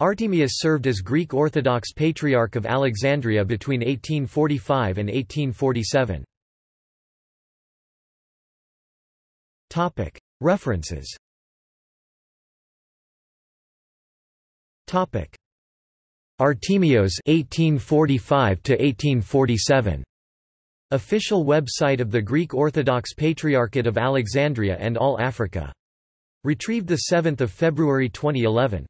Artemius served as Greek Orthodox Patriarch of Alexandria between 1845 and 1847. References Artemios 1845 to 1847 Official website of the Greek Orthodox Patriarchate of Alexandria and All Africa. Retrieved 7 February 2011.